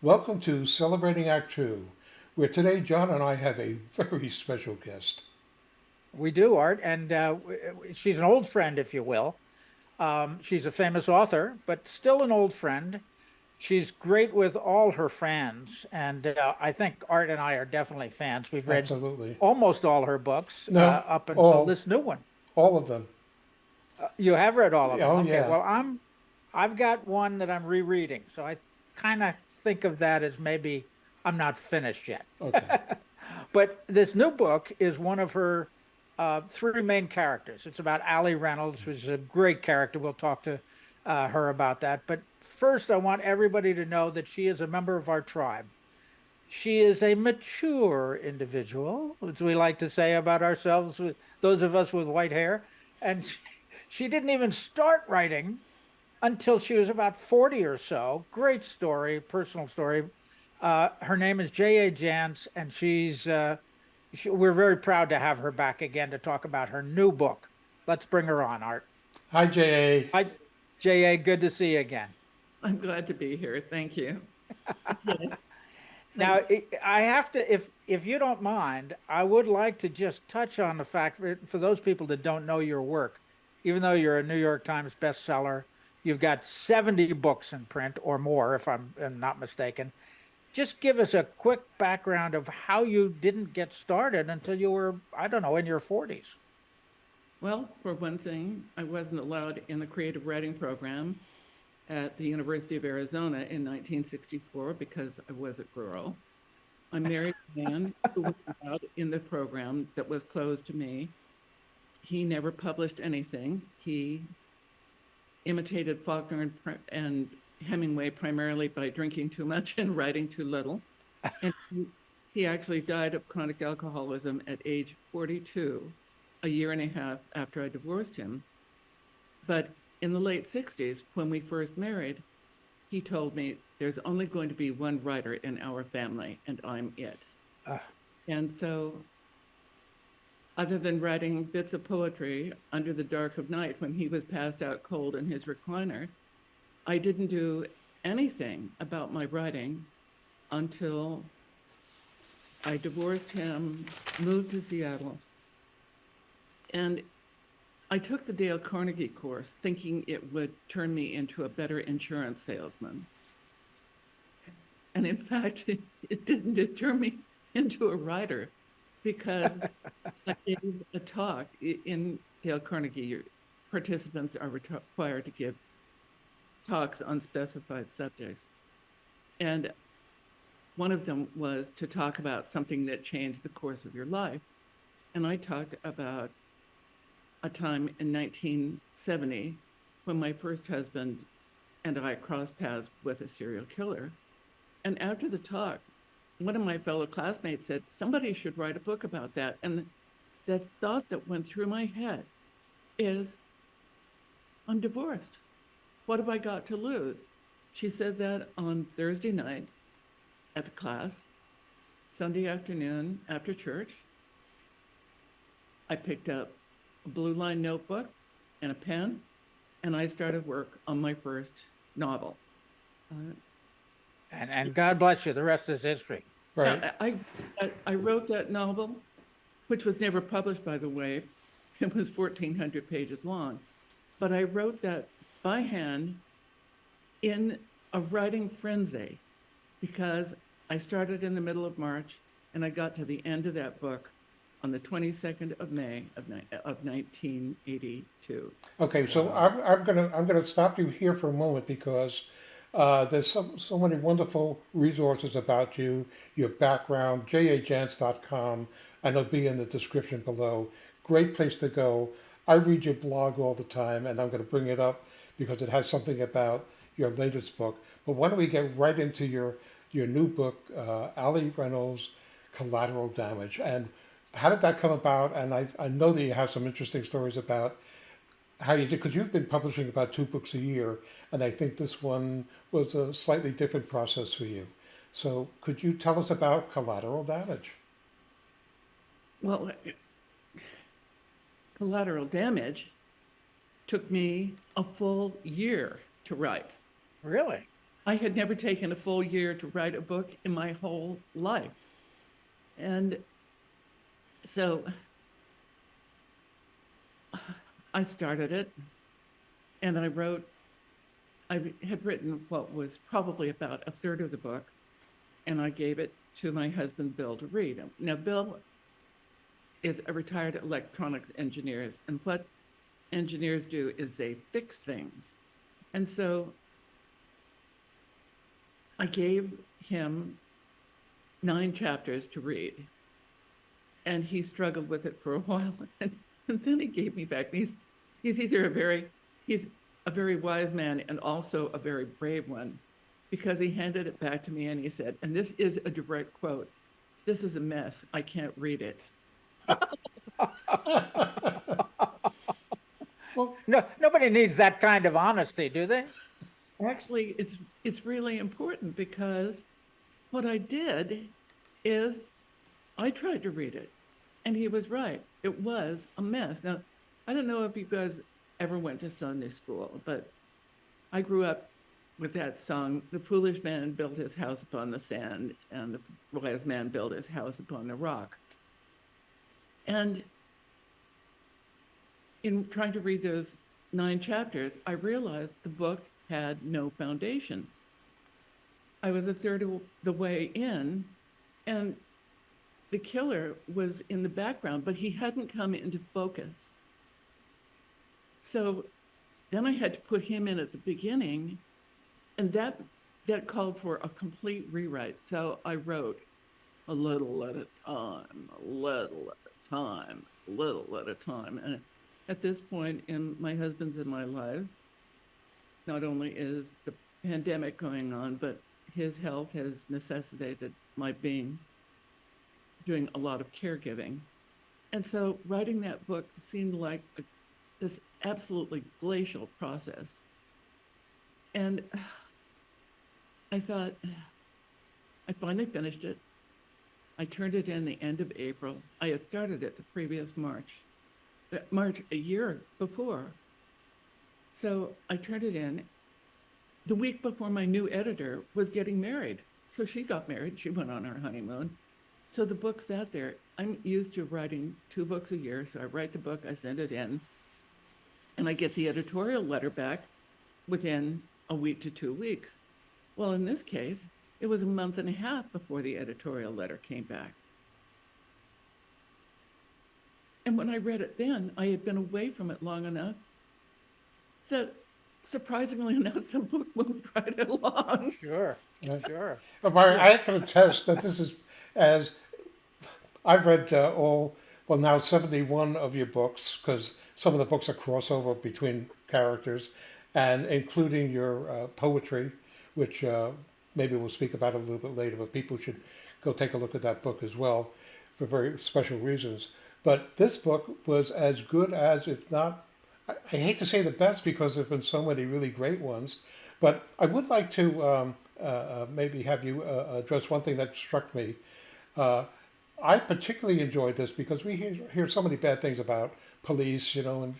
Welcome to Celebrating Act Two, where today John and I have a very special guest. We do, Art, and uh, she's an old friend, if you will. Um, she's a famous author, but still an old friend. She's great with all her fans, and uh, I think Art and I are definitely fans. We've read Absolutely. almost all her books No, uh, up until all. this new one. All of them. Uh, you have read all of them. Oh, okay, yeah. well, I'm, I've got one that I'm rereading, so I kind of think of that as maybe I'm not finished yet. Okay. But this new book is one of her uh, three main characters. It's about Ali Reynolds, which is a great character. We'll talk to uh, her about that. But first, I want everybody to know that she is a member of our tribe. She is a mature individual, as we like to say about ourselves, with those of us with white hair. And she, she didn't even start writing until she was about 40 or so. Great story, personal story. Uh, her name is J.A. Jance, and she's, uh, she, we're very proud to have her back again to talk about her new book. Let's bring her on, Art. Hi, J.A. Hi, J.A., good to see you again. I'm glad to be here. Thank you. Yes. Now, I- I have to, if if you don't mind, I would like to just touch on the fact that for those people that don't know your work, even though you're a New York Times bestseller, you've got 70 books in print or more, if I'm not mistaken. Just give us a quick background of how you didn't get started until you were, I don't know, in your 40s. Well, for one thing, I wasn't allowed in the creative writing program at the University of Arizona in 1964 because I was a girl. I married a man who was allowed in the program that was closed to me. He never published anything. He imitated Faulkner and, and Hemingway primarily by drinking too much and writing too little. And he, he actually died of chronic alcoholism at age 42, a year and a half after I divorced him. But in the late 60s, when we first married, he told me there's only going to be one writer in our family, and I'm it. Ah. And so, other than writing bits of poetry under the dark of night when he was passed out cold in his recliner, I didn't do anything about my writing until I divorced him, moved to Seattle, and I took the Dale Carnegie course thinking it would turn me into a better insurance salesman. And in fact, it, didn't. It turned me into a writer because I gave a talk in Dale Carnegie. Your participants are required to give talks on specified subjects. And one of them was to talk about something that changed the course of your life. And I talked about a time in 1970 when my first husband and I crossed paths with a serial killer. And after the talk, one of my fellow classmates said, somebody should write a book about that. And the thought that went through my head is, I'm divorced. What have I got to lose? She said that on Thursday night at the class, Sunday afternoon after church. I picked up a blue line notebook and a pen, and I started work on my first novel. Uh, And, and God bless you, the rest is history. Right. I, I, I wrote that novel, which was never published, by the way. It was 1,400 pages long. But I wrote that by hand in a writing frenzy because I started in the middle of March and I got to the end of that book on the 22nd of May of, of 1982. Okay, so I'm, I'm gonna I'm gonna stop you here for a moment because uh, there's so, so many wonderful resources about you, your background, jajance.com, and it'll be in the description below. Great place to go. I read your blog all the time, and I'm going to bring it up because it has something about your latest book. But why don't we get right into your your new book, uh, Ali Reynolds, Collateral Damage, and how did that come about? And I, I know that you have some interesting stories about how you did because you've been publishing about two books a year and i think this one was a slightly different process for you so could you tell us about collateral damage Well, collateral damage took me a full year to write. Really? I had never taken a full year to write a book in my whole life. And so I started it and I wrote, I had written what was probably about a third of the book, and I gave it to my husband, Bill, to read. Now, Bill is a retired electronics engineer, and what engineers do is they fix things. And so I gave him nine chapters to read, and he struggled with it for a while, and then he gave me back. He's he's either a very he's a very wise man and also a very brave one, because he handed it back to me and he said, and this is a direct quote: "This is a mess. I can't read it." well, No, nobody needs that kind of honesty, do they? Actually, it's it's really important because what I did is I tried to read it, and he was right. It was a mess. Now, I don't know if you guys ever went to Sunday school, but I grew up with that song, "The foolish man built his house upon the sand, and the wise man built his house upon the rock." And in trying to read those nine chapters, I realized the book had no foundation. I was a third of the way in, and the killer was in the background, but he hadn't come into focus. So then I had to put him in at the beginning, and that that called for a complete rewrite. So I wrote a little at a time, a little at a time, a little at a time, and at this point in my husband's and my lives, not only is the pandemic going on, but his health has necessitated my being doing a lot of caregiving. And so writing that book seemed like a, this absolutely glacial process. And I thought, I finally finished it. I turned it in the end of April. I had started it the previous March, uh, March a year before. So I turned it in the week before my new editor was getting married. So she got married. She went on her honeymoon. So the book's out there. I'm used to writing two books a year. So I write the book, I send it in, and I get the editorial letter back within a week to two weeks. Well, in this case, it was a month and a half before the editorial letter came back. And when I read it then, I had been away from it long enough that surprisingly enough, the book moved right along. Sure, Yeah. sure. Barry, I can attest that this is as I've read uh, all well now seventy one of your books because some of the books are crossover between characters, and including your uh, poetry, which uh, maybe we'll speak about a little bit later. But people should go take a look at that book as well for very special reasons. But this book was as good as, if not I, hate to say the best because there've been so many really great ones, but I would like to um, uh, uh, maybe have you uh, address one thing that struck me. Uh, I particularly enjoyed this because we hear, hear so many bad things about police, you know, and,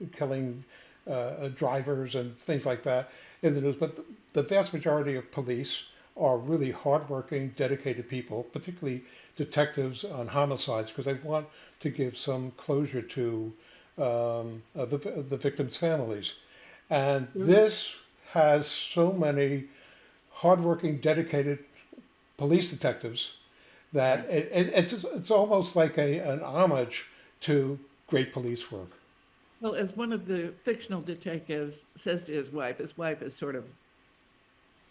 and killing uh, drivers and things like that in the news. But the, the vast majority of police are really hardworking, dedicated people, particularly detectives on homicides, because they want to give some closure to um, uh, the, the victims' families. And this has so many hardworking, dedicated police detectives that it, it, it's it's almost like a an homage to great police work. Well, as one of the fictional detectives says to his wife, his wife is sort of,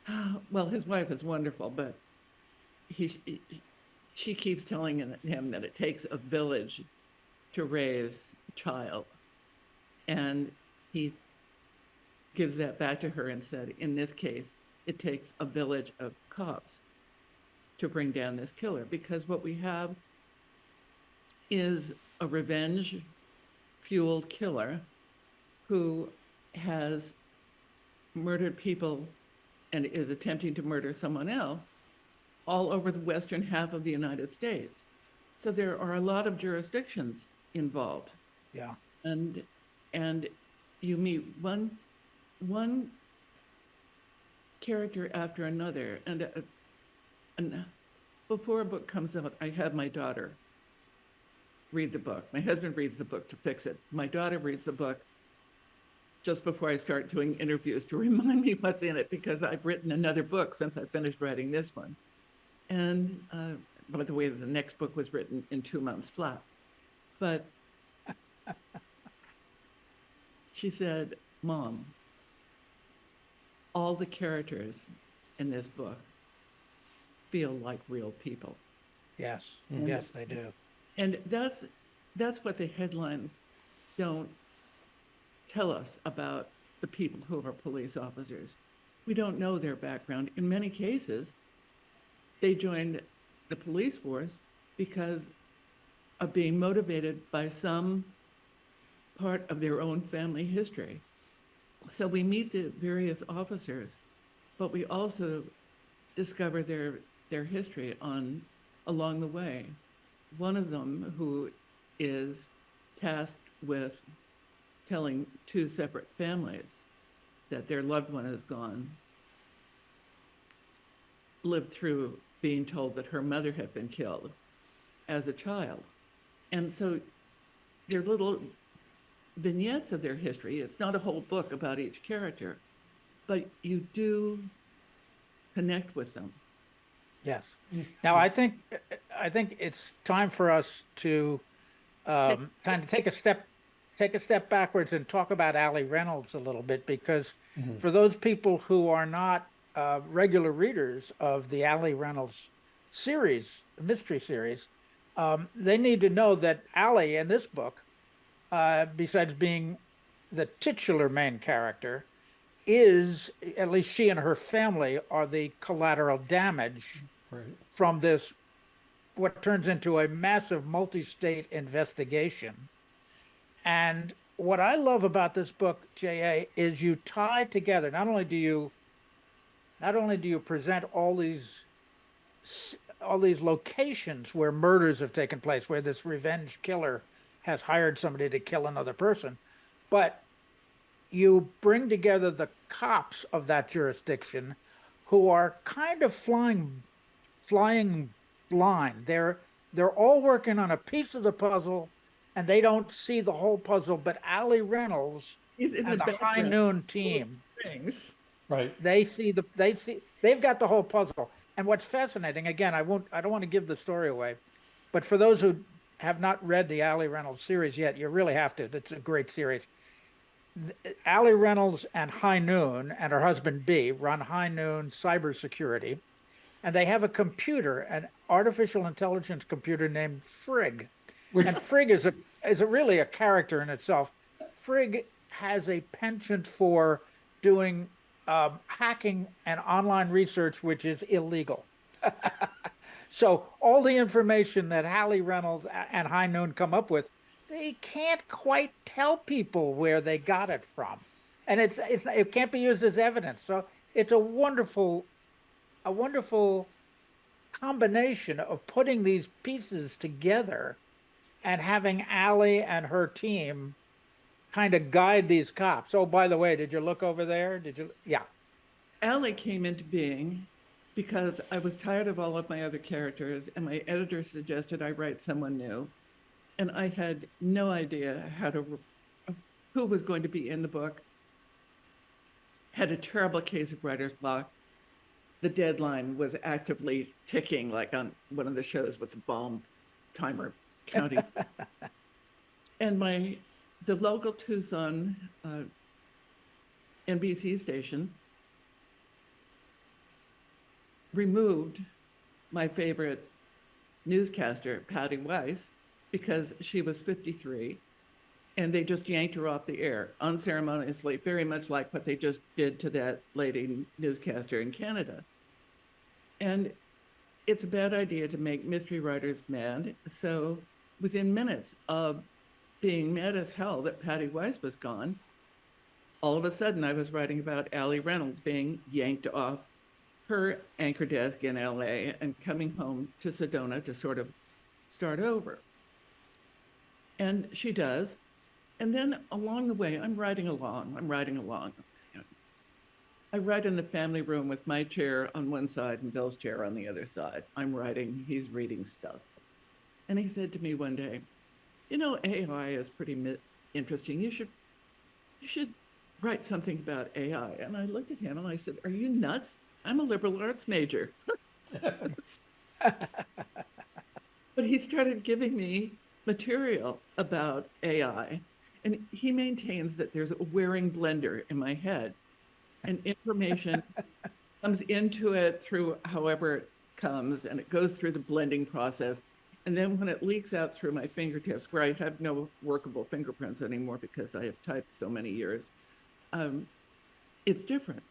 well, his wife is wonderful, but he, she keeps telling him that it takes a village to raise a child. And he gives that back to her and said, in this case, it takes a village of cops to bring down this killer because what we have is a revenge fueled killer who has murdered people and is attempting to murder someone else all over the western half of the United States. So there are a lot of jurisdictions involved. Yeah. And and you meet one one character after another and uh, and before a book comes out, I have my daughter read the book. My husband reads the book to fix it. My daughter reads the book just before I start doing interviews to remind me what's in it because I've written another book since I finished writing this one. And uh, by the way, the next book was written in two months flat. But she said, Mom, all the characters in this book feel like real people. Yes, Mhm. yes, they do. And that's that's what the headlines don't tell us about the people who are police officers. We don't know their background. In many cases, they joined the police force because of being motivated by some part of their own family history. So we meet the various officers, but we also discover their their history on along the way. One of them who is tasked with telling two separate families that their loved one is gone lived through being told that her mother had been killed as a child. And so they're little vignettes of their history. It's not a whole book about each character, but you do connect with them. Yes. Now, I think, I think it's time for us to um, kind of take a step, take a step backwards and talk about Ali Reynolds a little bit, because for those people who are not uh, regular readers of the Ali Reynolds series, mystery series, um, they need to know that Ali in this book, uh, besides being the titular main character, is at least she and her family are the collateral damage Right. from this what turns into a massive multi-state investigation and what i love about this book ja is you tie together not only do you not only do you present all these all these locations where murders have taken place where this revenge killer has hired somebody to kill another person but you bring together the cops of that jurisdiction who are kind of flying flying blind. They're they're all working on a piece of the puzzle and they don't see the whole puzzle, but Ali Reynolds He's in and the, High Noon team, things. Right. they see the they see they've got the whole puzzle. And what's fascinating, again, I won't I don't want to give the story away, but for those who have not read the Ali Reynolds series yet, you really have to. It's a great series. Ali Reynolds and High Noon and her husband B run High Noon Cybersecurity, and they have a computer, an artificial intelligence computer named Frigg. Which, And Frigg is a is a really a character in itself. Frigg has a penchant for doing um, hacking and online research, which is illegal. so all the information that Ali Reynolds and High Noon come up with, they can't quite tell people where they got it from, and it's it's it can't be used as evidence. So it's a wonderful, a wonderful combination of putting these pieces together and having Ali and her team kind of guide these cops. Oh, by the way, did you look over there? Did you? Yeah. Ali came into being because I was tired of all of my other characters, and my editor suggested I write someone new. And I had no idea how to, who was going to be in the book. Had a terrible case of writer's block. The deadline was actively ticking, like on one of the shows with the bomb timer counting. and my, the local Tucson uh, NBC station removed my favorite newscaster, Patty Weiss, because she was 53 and they just yanked her off the air unceremoniously, very much like what they just did to that lady newscaster in Canada. And it's a bad idea to make mystery writers mad. So within minutes of being mad as hell that Patty Weiss was gone, all of a sudden I was writing about Ali Reynolds being yanked off her anchor desk in LA and coming home to Sedona to sort of start over. And she does. And then along the way, I'm writing along, I'm writing along. I write in the family room with my chair on one side and Bill's chair on the other side. I'm writing, he's reading stuff. And he said to me one day, "You know, AI is pretty mi- interesting. You should, you should write something about AI." And I looked at him and I said, "Are you nuts? I'm a liberal arts major." but he started giving me material about AI, and he maintains that there's a wearing blender in my head, and information comes into it through however it comes, and it goes through the blending process. And then when it leaks out through my fingertips, where I have no workable fingerprints anymore because I have typed so many years, um, it's different.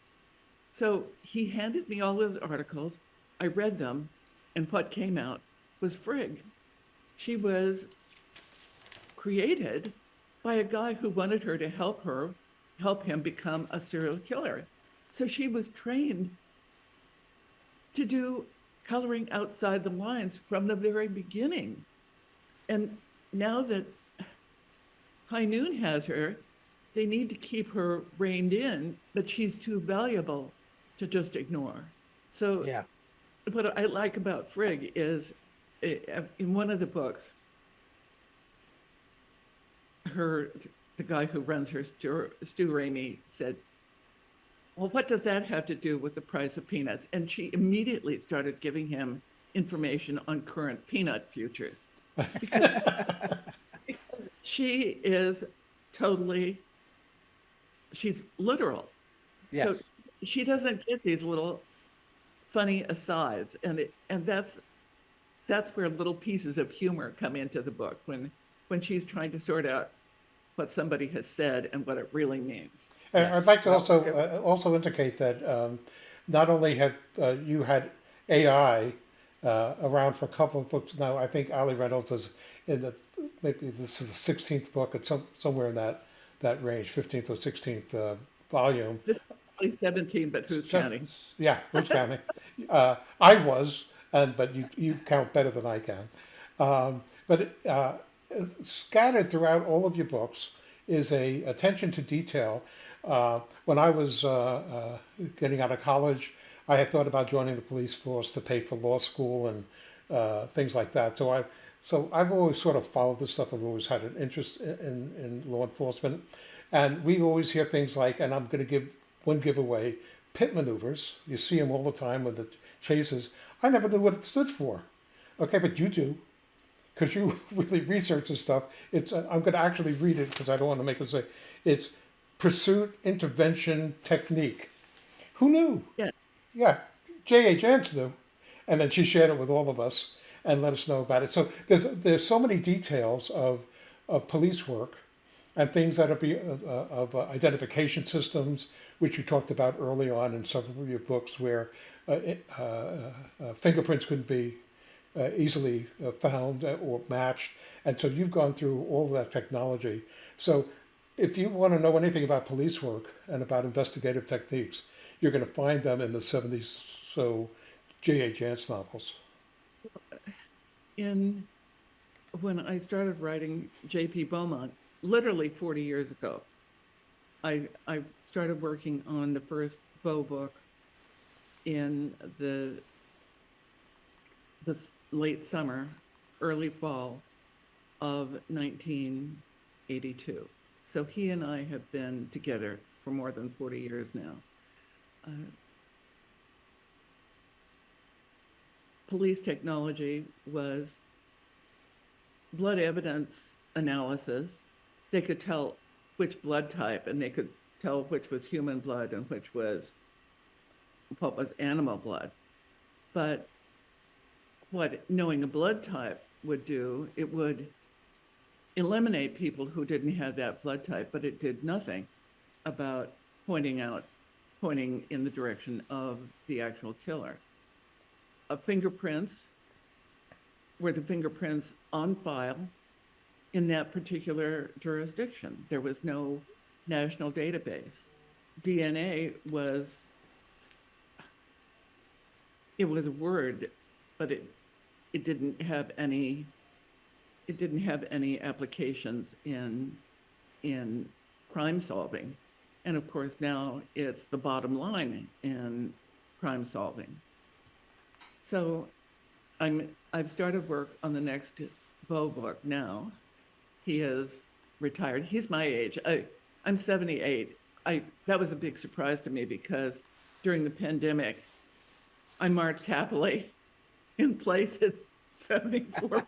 So he handed me all those articles. I read them, and what came out was Frigg. She was created by a guy who wanted her to help her, help him become a serial killer. So she was trained to do coloring outside the lines from the very beginning. And now that High Noon has her, they need to keep her reined in, but she's too valuable to just ignore. So Yeah. what I like about Frigg is eh, in one of the books, her the guy who runs her Stu, Stu Ramey said, "Well, what does that have to do with the price of peanuts?" And she immediately started giving him information on current peanut futures. because she is totally she's literal. Yes. So she doesn't get these little funny asides and it and that's that's where little pieces of humor come into the book when when she's trying to sort out what somebody has said and what it really means. And Yes. I'd like to Well, also it- uh, also indicate that um, not only have uh, you had AI uh, around for a couple of books now, I think Ali Reynolds is in the maybe this is the sixteenth book, it's some, somewhere in that that range, fifteenth or sixteenth uh, volume. Only 17, but who's So- counting? Yeah, who's counting? uh, I was, and but you you count better than I can. Um, but it, uh, scattered throughout all of your books is a attention to detail. Uh, when I was uh, uh, getting out of college, I had thought about joining the police force to pay for law school and uh, things like that. So I so I've always sort of followed this stuff. I've always had an interest in, in, in law enforcement, and we always hear things like, and I'm going to give one giveaway: pit maneuvers. You see them all the time with the chases. I never knew what it stood for. Okay, but you do because you really research this stuff. It's uh, I'm going to actually read it because I don't want to make it say it's pursuit intervention technique. Who knew? Yeah. Yeah, J.A. Jance knew, and then she shared it with all of us and let us know about it. So there's there's so many details of of police work and things that are be uh, uh, of uh, identification systems, which you talked about early on in several of your books, where uh, uh, uh, uh, fingerprints couldn't be uh, easily uh, found uh, or matched, and so you've gone through all that technology. So, if you want to know anything about police work and about investigative techniques, you're going to find them in the '70s. So, J.A. Jance novels. In when I started writing J.P. Beaumont, literally 40 years ago, I I started working on the first Beau book in the the late summer, early fall of 1982. So he and I have been together for more than 40 years now. Uh, police technology was blood evidence analysis. They could tell which blood type and they could tell which was human blood and which was what was animal blood. But what knowing a blood type would do, it would eliminate people who didn't have that blood type, but it did nothing about pointing out, pointing in the direction of the actual killer. Fingerprints were the fingerprints on file in that particular jurisdiction. There was no national database. DNA was it was a word, but it it didn't have any it didn't have any applications in in crime solving. And of course, now it's the bottom line in crime solving. So I'm, I've started work on the next Beau book now. He is retired. He's my age. I, I'm 78. I, that was a big surprise to me because during the pandemic, I marched happily in place at 74.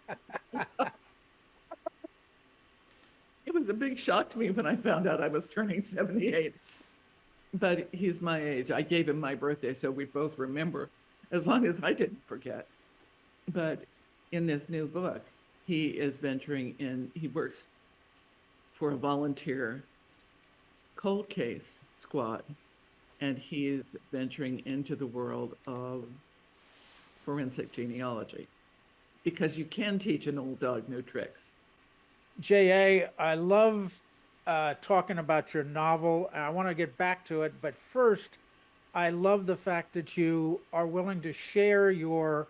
it was a big shock to me when I found out I was turning 78. But he's my age. I gave him my birthday, so we both remember, as long as I didn't forget. But in this new book, he is venturing in, he works for a volunteer cold case squad, and he is venturing into the world of forensic genealogy because you can teach an old dog new tricks. J.A., I love uh, talking about your novel. I want to get back to it, but first, I love the fact that you are willing to share your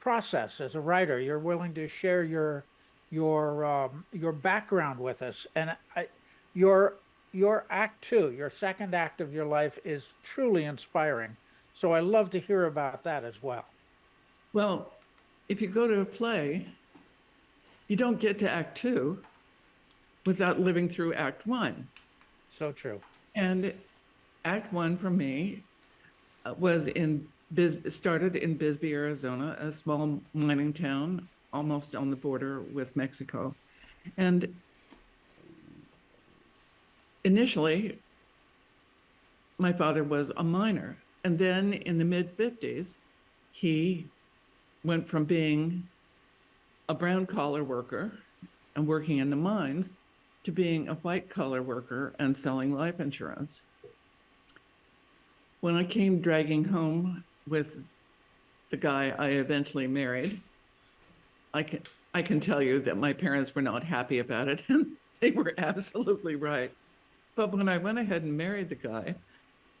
process as a writer. You're willing to share your your um, your background with us, and I, your your act two, your second act of your life, is truly inspiring. So I love to hear about that as well. Well, if you go to a play, you don't get to Act Two without living through Act One. So true. And Act One for me uh, was in Bis- started in Bisbee, Arizona, a small mining town almost on the border with Mexico. And initially, my father was a miner. And then in the mid 50s, he went from being a brown collar worker and working in the mines to being a white collar worker and selling life insurance. When I came dragging home with the guy I eventually married, I can I can tell you that my parents were not happy about it, and they were absolutely right. But when I went ahead and married the guy,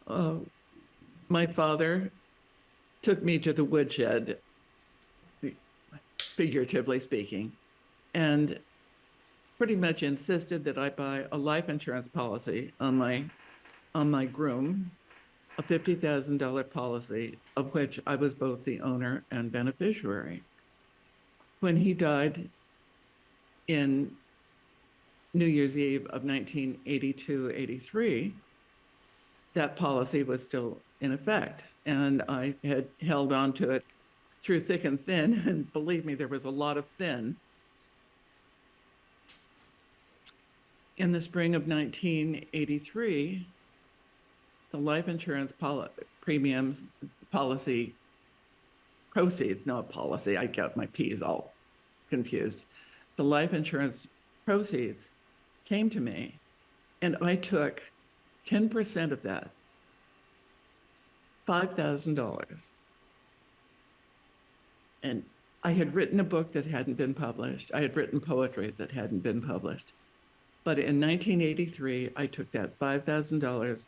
uh, my father took me to the woodshed, figuratively speaking, and pretty much insisted that I buy a life insurance policy on my on my groom, a fifty thousand dollar policy of which I was both the owner and beneficiary. When he died in New Year's Eve of 1982-83, that policy was still in effect, and I had held on to it through thick and thin. And believe me, there was a lot of thin. In the spring of 1983, the life insurance poli- premiums policy proceeds, not policy, I got my P's all confused. The life insurance proceeds came to me, and I took 10% of that, $5,000. And I had written a book that hadn't been published. I had written poetry that hadn't been published. But in 1983, I took that $5,000,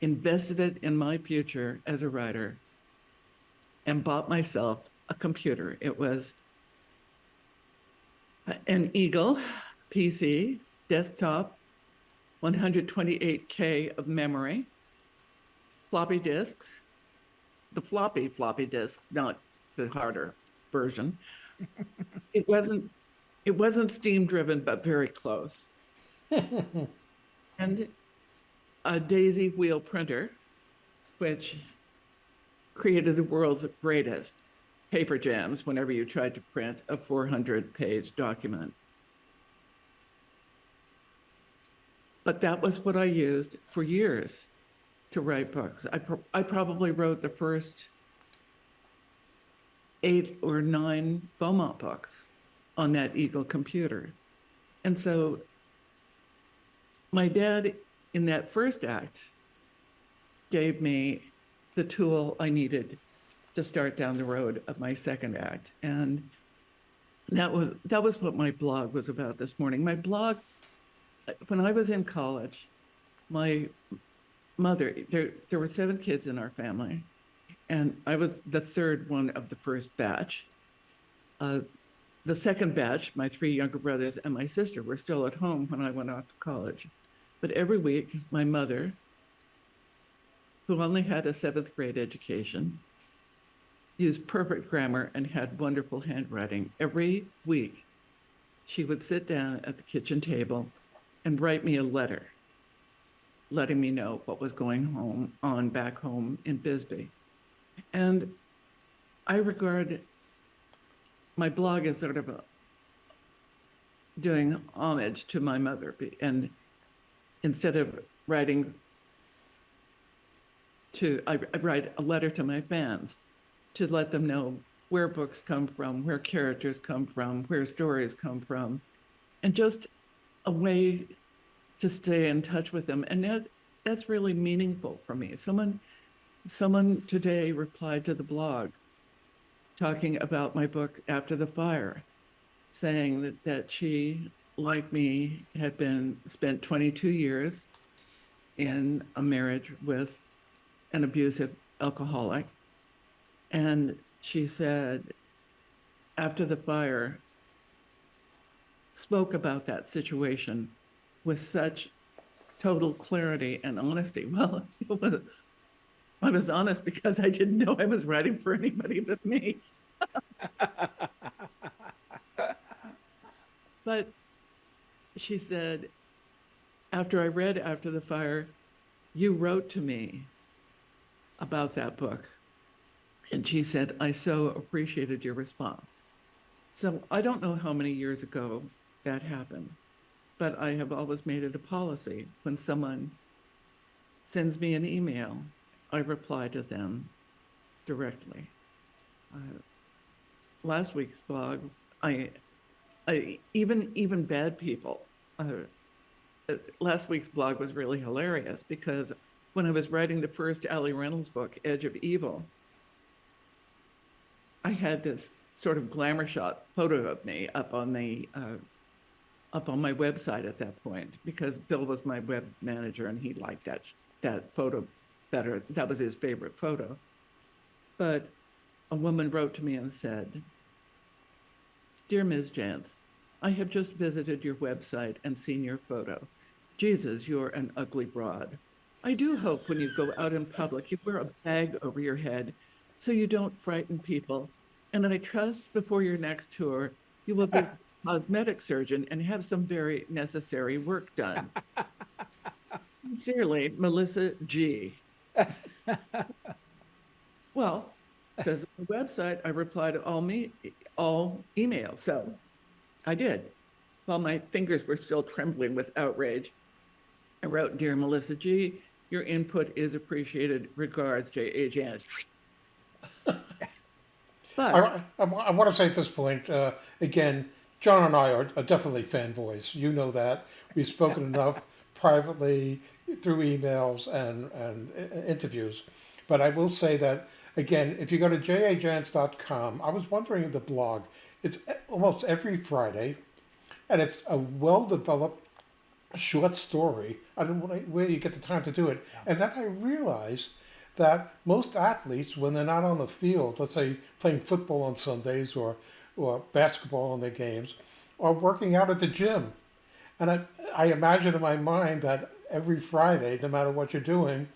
invested it in my future as a writer, and bought myself a computer. It was an Eagle PC, desktop, 128K of memory, floppy disks, the floppy floppy disks, not the harder version. it wasn't it wasn't steam driven, but very close. and a daisy wheel printer, which created the world's greatest paper jams whenever you tried to print a 400 page document. But that was what I used for years to write books. I, pro- I probably wrote the first eight or nine Beaumont books on that Eagle computer. And so my dad, in that first act, gave me the tool I needed to start down the road of my second act. And that was that was what my blog was about this morning. My blog when I was in college, my mother there there were seven kids in our family and I was the third one of the first batch. Uh, the second batch, my three younger brothers and my sister were still at home when I went off to college. But every week, my mother, who only had a seventh grade education, used perfect grammar and had wonderful handwriting. Every week, she would sit down at the kitchen table and write me a letter, letting me know what was going home on back home in Bisbee. And I regard my blog as sort of a doing homage to my mother and instead of writing to I, I write a letter to my fans to let them know where books come from where characters come from where stories come from and just a way to stay in touch with them. And that that's really meaningful for me. Someone someone today replied to the blog talking about my book after the fire saying that, that she, like me, had been spent 22 years in a marriage with an abusive alcoholic. And she said, after the fire, spoke about that situation with such total clarity and honesty. Well, it was, I was honest because I didn't know I was writing for anybody but me. But she said, after I read After the Fire, you wrote to me about that book. And she said, I so appreciated your response. So I don't know how many years ago that happened, but I have always made it a policy when someone sends me an email, I reply to them directly. Uh, last week's blog, I I, even even bad people. Uh, uh, last week's blog was really hilarious because when I was writing the first Ali Reynolds book, Edge of Evil, I had this sort of glamour shot photo of me up on the uh, up on my website at that point because Bill was my web manager and he liked that that photo better. That was his favorite photo. But a woman wrote to me and said, Dear Ms. Jance, I have just visited your website and seen your photo. Jesus, you're an ugly broad. I do hope when you go out in public, you wear a bag over your head so you don't frighten people. And I trust before your next tour, you will be a cosmetic surgeon and have some very necessary work done. Sincerely, Melissa G. well, says on the website, I reply to all me all emails. So I did. While my fingers were still trembling with outrage, I wrote, Dear Melissa G., your input is appreciated. Regards, J.A. Jance. but I, I, I want to say at this point, uh, again, John and I are, are definitely fanboys. You know that. We've spoken enough privately through emails and, and uh, interviews. But I will say that, again, if you go to jajance.com, I was wondering the blog, it's e- almost every Friday, and it's a well-developed short story. I don't know where you get the time to do it. And then I realized that most athletes, when they're not on the field, let's say playing football on Sundays or or basketball on their games, are working out at the gym. And I, I imagine in my mind that every Friday, no matter what you're doing,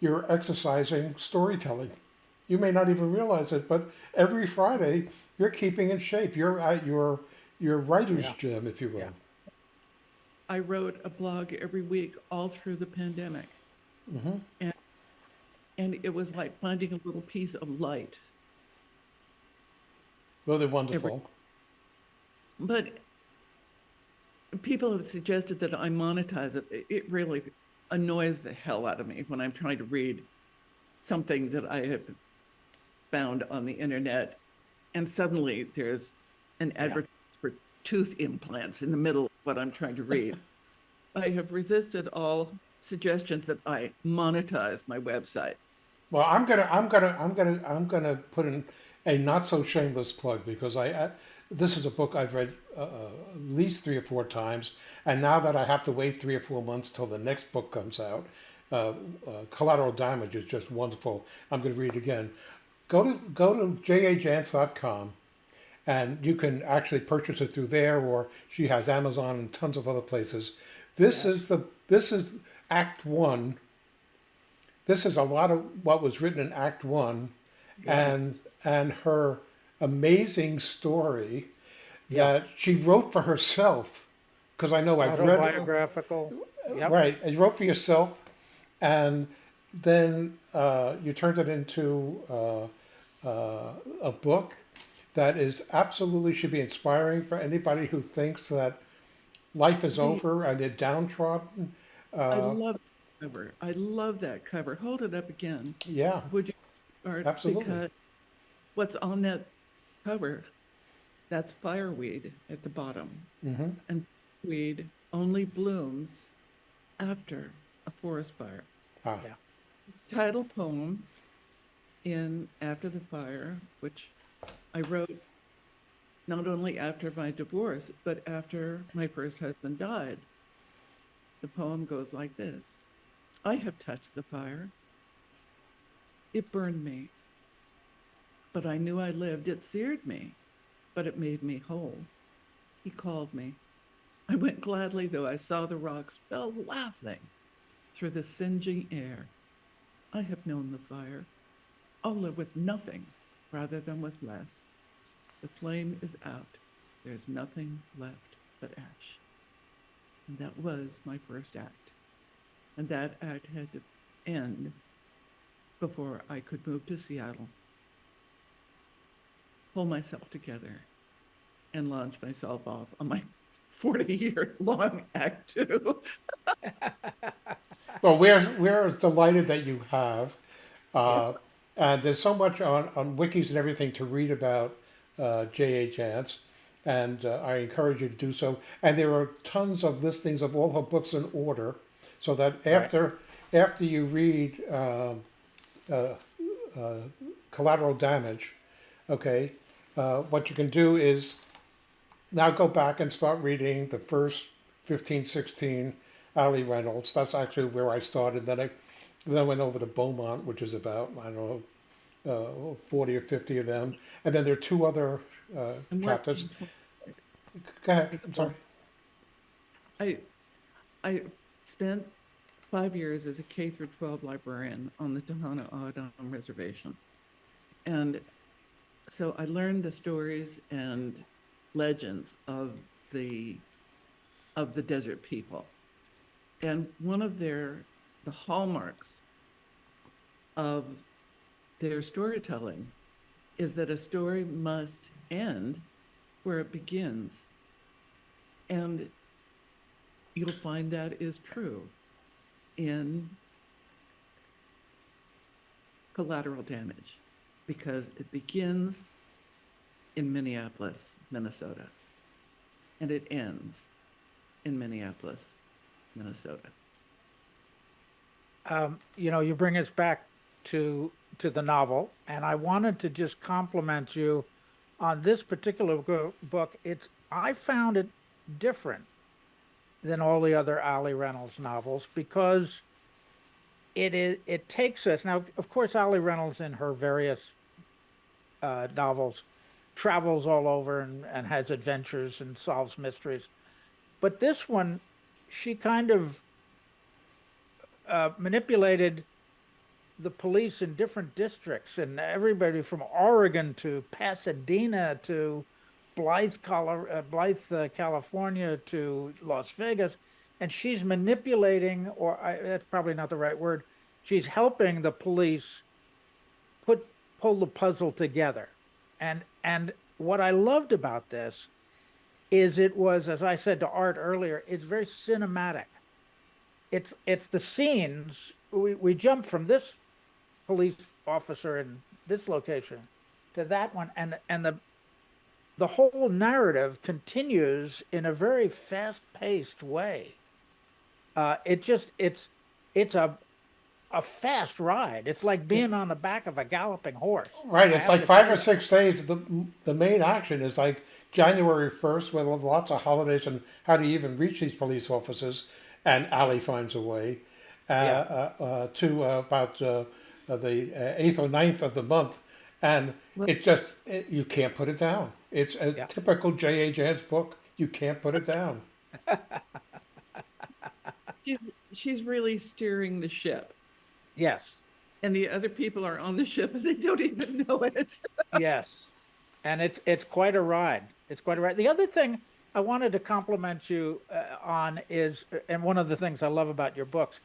you're exercising storytelling. You may not even realize it, but every Friday you're keeping in shape. You're at your your writer's Yeah. gym, if you will. Yeah. I wrote a blog every week all through the pandemic. Mhm. And, and it was like finding a little piece of light. Well, they're wonderful. But people have suggested that I monetize it. It- really annoys the hell out of me when I'm trying to read something that I have found on the internet, and suddenly there's an advertisement for tooth implants in the middle of what I'm trying to read. I have resisted all suggestions that I monetize my website. Well, I'm gonna, I'm gonna, I'm gonna, I'm gonna put in a not so shameless plug because I, this is a book I've read uh, uh, at least three or four times, and now that I have to wait three or four months till the next book comes out, uh, uh, Collateral Damage is just wonderful. I'm gonna read it again. Go to go to jajance.com, and you can actually purchase it through there, or she has Amazon and tons of other places. This is the this is Act One. This is a lot of what was written in Act One, and and her amazing story that she wrote for herself. Because I know I've read biographical. Yep. right. And you wrote for yourself, and then uh, you turned it into uh, uh, a book that is absolutely should be inspiring for anybody who thinks that life is over and they're downtrodden. I Uh, love that cover. I love that cover. Hold it up again, yeah, would you? Art? Absolutely. Because what's on that cover, that's fireweed at the bottom. hmm And weed only blooms after a forest fire. ah, Yeah. Title poem in After the Fire, which I wrote not only after my divorce, but after my first husband died. The poem goes like this I have touched the fire. It burned me, but I knew I lived. It seared me, but it made me whole. He called me. I went gladly, though I saw the rocks fell laughing through the singeing air. I have known the fire. I'll live with nothing rather than with less. The flame is out. There's nothing left but ash. And that was my first act. And that act had to end before I could move to Seattle, pull myself together, and launch myself off on my 40 year long act two. Well, we're we're delighted that you have, uh, and there's so much on on wikis and everything to read about uh, J.A. Jance, and uh, I encourage you to do so. And there are tons of listings of all her books in order, so that after after you read um, uh, uh, Collateral Damage, okay, uh, what you can do is now go back and start reading the first 15, 16 Ali Reynolds. That's actually where I started. Then I then I went over to Beaumont, which is about I don't know uh, forty or fifty of them, and then there are two other uh, chapters. Go ahead. I'm sorry. I, I spent five years as a K through 12 librarian on the Tohono O'odham Reservation. And so I learned the stories and legends of the, of the desert people. And one of their, the hallmarks of their storytelling is that a story must end where it begins. And you'll find that is true in collateral damage because it begins in Minneapolis, Minnesota, and it ends in Minneapolis, Minnesota. um, you know, you bring us back to to the novel, and I wanted to just compliment you on this particular book. It's I found it different than all the other Ali Reynolds novels because it is it takes us now. Of course, Ali Reynolds in her various uh, novels travels all over and, and has adventures and solves mysteries, but this one, she kind of uh, manipulated the police in different districts and everybody from Oregon to Pasadena to Blythe, uh, Blythe, uh, California to Las Vegas, and she's manipulating, or I, that's probably not the right word. She's helping the police put pull the puzzle together, and and what I loved about this is it was, as I said to Art earlier, it's very cinematic. It's it's the scenes we, we jump from this police officer in this location to that one and and the the whole narrative continues in a very fast paced way. Uh it just it's it's a a fast ride it's like being on the back of a galloping horse Right, it's like five or six days. The the main action is like January first, with lots of holidays and how do you even reach these police officers? And Ali finds a way. Uh, Yeah. uh, uh, to uh, about uh, uh, the uh, eighth or ninth of the month, and Well- it just it, you can't put it down. It's a Yeah. typical J. A. Jance book. You can't put it down. she's, she's really steering the ship. Yes, And the other people are on the ship and they don't even know it. yes. And it's it's quite a ride. It's quite a ride. The other thing I wanted to compliment you uh, on is, and one of the things I love about your books,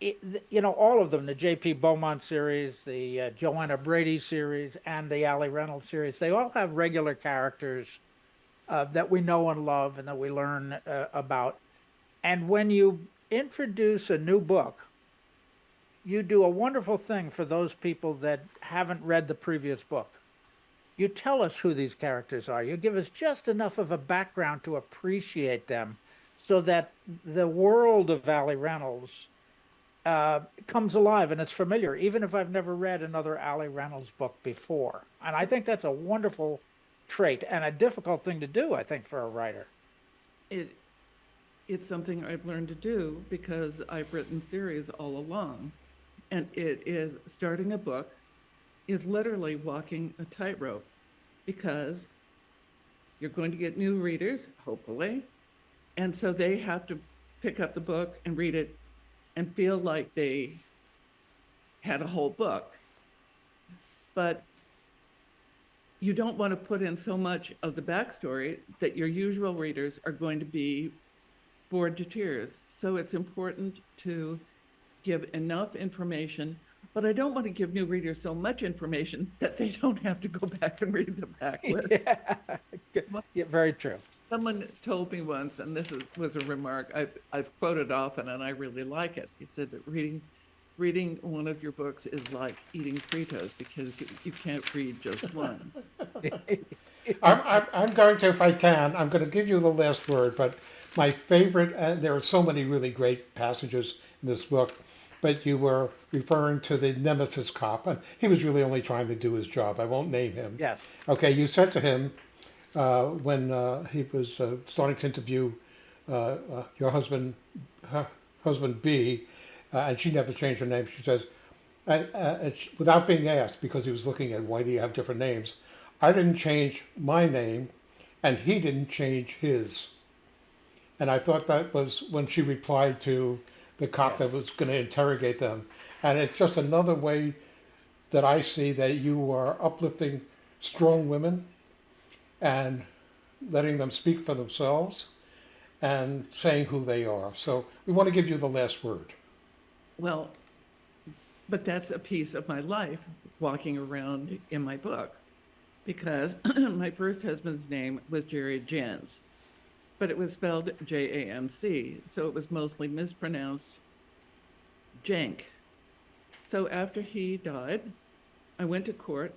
it, you know, all of them, the J.P. Beaumont series, the uh, Joanna Brady series, and the Ali Reynolds series, they all have regular characters uh, that we know and love and that we learn uh, about. And when you introduce a new book, you do a wonderful thing for those people that haven't read the previous book. You tell us who these characters are. You give us just enough of a background to appreciate them so that the world of Ali Reynolds uh, comes alive and it's familiar, even if I've never read another Ali Reynolds book before. And I think that's a wonderful trait and a difficult thing to do, I think, for a writer. It, it's something I've learned to do because I've written series all along. And it is starting a book is literally walking a tightrope because you're going to get new readers, hopefully. And so they have to pick up the book and read it and feel like they had a whole book. But you don't want to put in so much of the backstory that your usual readers are going to be bored to tears. So it's important to give enough information, but I don't want to give new readers so much information that they don't have to go back and read the back. yeah. yeah, very true. Someone told me once, and this is, was a remark I've, I've quoted often, and I really like it. He said that reading, reading one of your books is like eating Fritos because you, you can't read just one. I'm, I'm, I'm going to, if I can, I'm going to give you the last word, but my favorite, and there are so many really great passages in this book, but you were referring to the nemesis cop, and he was really only trying to do his job. I won't name him. Yes. Okay, you said to him uh, when uh, he was uh, starting to interview uh, uh, your husband, her husband Beau, uh, and she never changed her name. She says, uh, uh, without being asked, because he was looking at why do you have different names, I didn't change my name, and he didn't change his. And I thought that was when she replied to the cop that was going to interrogate them. And it's just another way that I see that you are uplifting strong women and letting them speak for themselves and saying who they are. So we want to give you the last word. Well, but that's a piece of my life walking around in my book because my first husband's name was Jerry Jans, but it was spelled J A N C, so it was mostly mispronounced Jank. So after he died, I went to court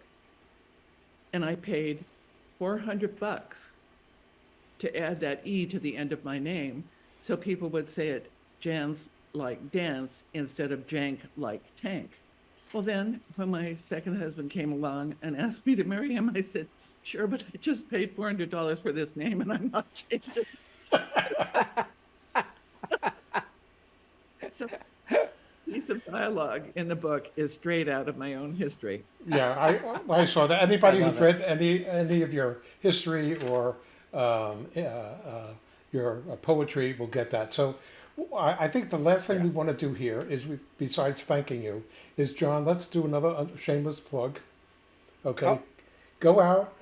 and I paid 400 bucks to add that E to the end of my name so people would say it Jans like dance instead of jank like tank. Well, then when my second husband came along and asked me to marry him, I said, sure, but I just paid $400 for this name and I'm not changing. so, piece of dialogue in the book is straight out of my own history. Yeah, I, I saw that. Anybody who's read any any of your history or um, uh, uh, your uh, poetry will get that. So I, I think the last thing we want to do here is, we, besides thanking you, is John. Let's do another shameless plug. Okay, Oh. Go out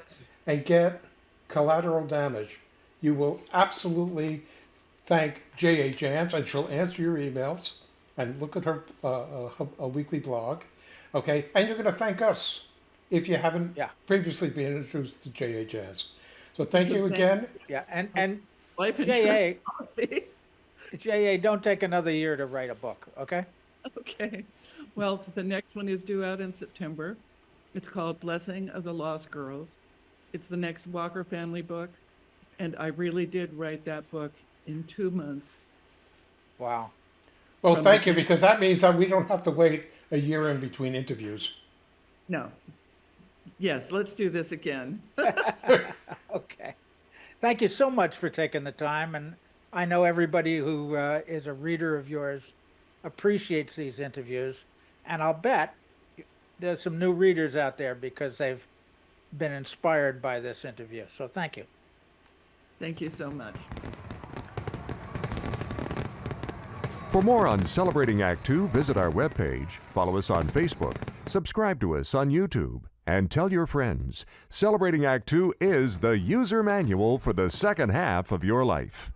and get collateral damage. You will absolutely thank J.A. Jance, and she'll answer your emails and look at her uh, uh, her- a weekly blog. Okay, and you're going to thank us if you haven't Yeah. previously been introduced to J.A. Jance. So thank you again. Yeah, and and Life JA, policy. JA, don't take another year to write a book, okay? Okay. Well, the next one is due out in September. It's called Blessing of the Lost Girls. It's the next Walker family book. And I really did write that book in two months. Wow. Well, From thank you because that means that we don't have to wait a year in between interviews. No. Yes, let's do this again. Okay. Thank you so much for taking the time. And I know everybody who uh, is a reader of yours appreciates these interviews. And I'll bet there's some new readers out there because they've been inspired by this interview. So thank you. Thank you so much. For more on Celebrating Act Two, visit our webpage, follow us on Facebook, subscribe to us on YouTube, and tell your friends. Celebrating Act Two is the user manual for the second half of your life.